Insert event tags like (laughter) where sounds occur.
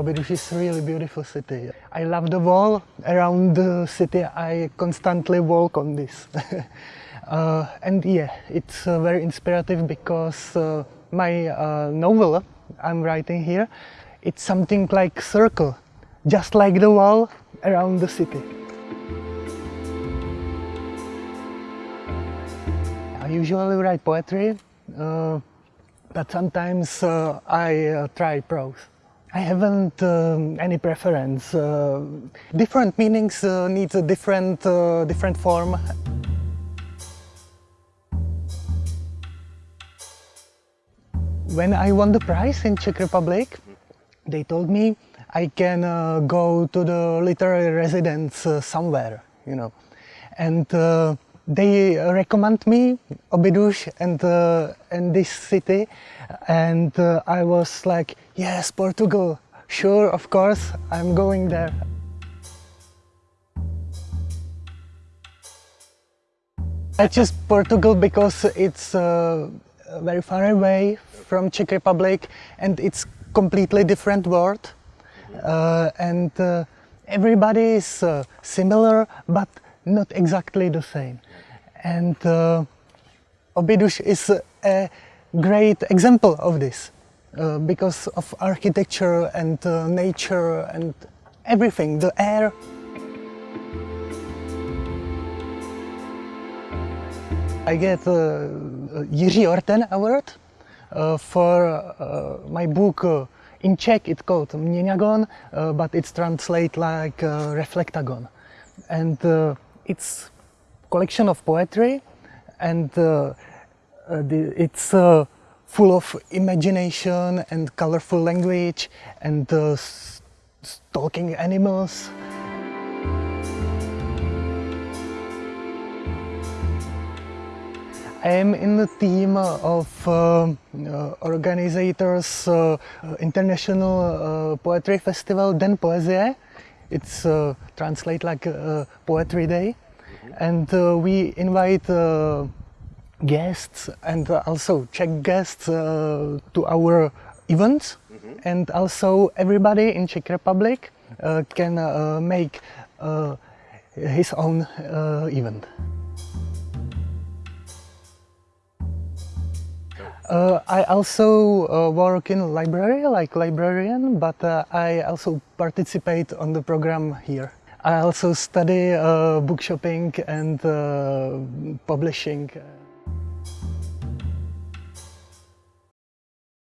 Óbidos is really beautiful city. I love the wall around the city. I constantly walk on this. (laughs) uh, and yeah, it's uh, very inspirative because uh, my uh, novel I'm writing here, it's something like circle, just like the wall around the city. I usually write poetry, uh, but sometimes uh, I try prose. I haven't um, any preference. Uh, different meanings uh, needs a different, uh, different form. When I won the prize in Czech Republic, they told me I can uh, go to the literary residence uh, somewhere, you know. And uh, they recommend me Óbidos and, and this city. And uh, I was like, yes, Portugal, sure, of course, I'm going there. I chose Portugal because it's uh, very far away from Czech Republic and it's completely different world. Uh, and uh, everybody is uh, similar but not exactly the same and uh, is a great example of this uh, because of architecture and uh, nature and everything, the air. I get uh, Jiří Orten Award uh, for uh, my book uh, in Czech it's called Měňagon, uh, but it's translated like uh, Reflektagon. And it's collection of poetry and uh, the, it's uh, full of imagination and colorful language and uh, talking animals. I am in the team of uh, uh, organizers uh, International Poetry Festival Den Poezie. It's translate like Poetry Day. And we invite guests and also Czech guests uh, to our events mm -hmm. and also everybody in Czech Republic uh, can uh, make uh, his own uh, event. Uh, I also uh, work in library like librarian but uh, I also participate on the program here. I also study uh, book shopping and publishing.